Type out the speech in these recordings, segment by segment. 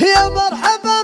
يا مرحبا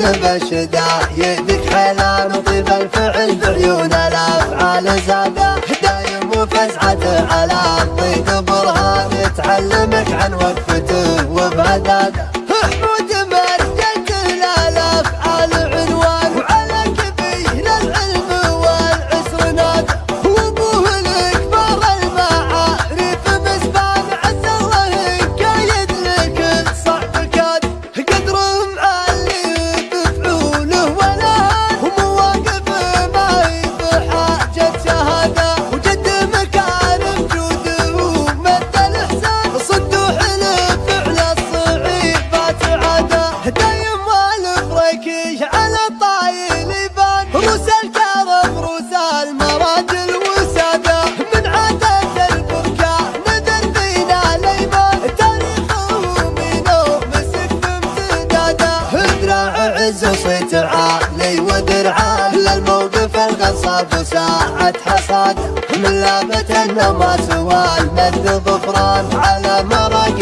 جنب الشدة يدك حلال وطيب الفعل بعيون الأفعال زادة. دايم وفزعته على الضيق برهان تعلمك عن وقت عز وصيت عالي ودرعان للموقف الغصاب وساعة حصاد من لابة ما سوال مد ظفران. على مرق